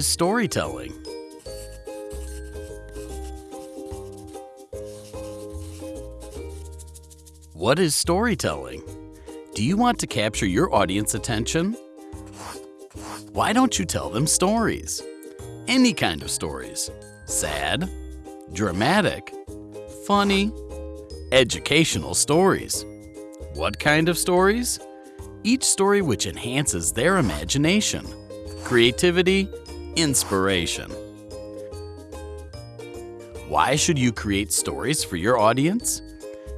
Storytelling. What is storytelling? Do you want to capture your audience attention? Why don't you tell them stories? Any kind of stories. Sad, dramatic, funny, educational stories. What kind of stories? Each story which enhances their imagination, creativity, inspiration. Why should you create stories for your audience?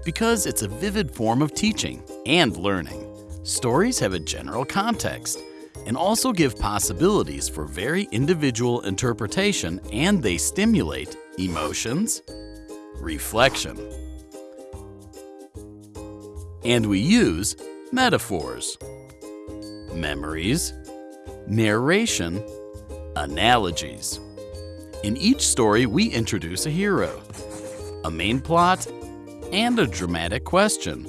Because it's a vivid form of teaching and learning. Stories have a general context and also give possibilities for very individual interpretation and they stimulate emotions, reflection. And we use metaphors, memories, narration, analogies. In each story, we introduce a hero, a main plot, and a dramatic question,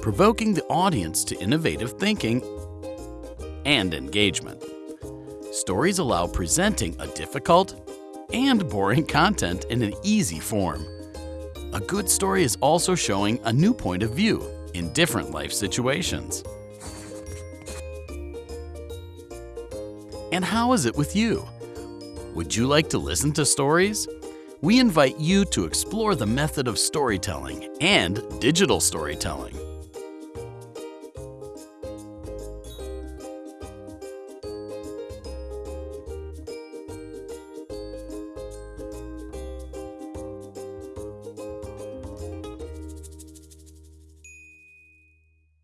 provoking the audience to innovative thinking and engagement. Stories allow presenting a difficult and boring content in an easy form. A good story is also showing a new point of view in different life situations. And how is it with you? Would you like to listen to stories? We invite you to explore the method of storytelling and digital storytelling.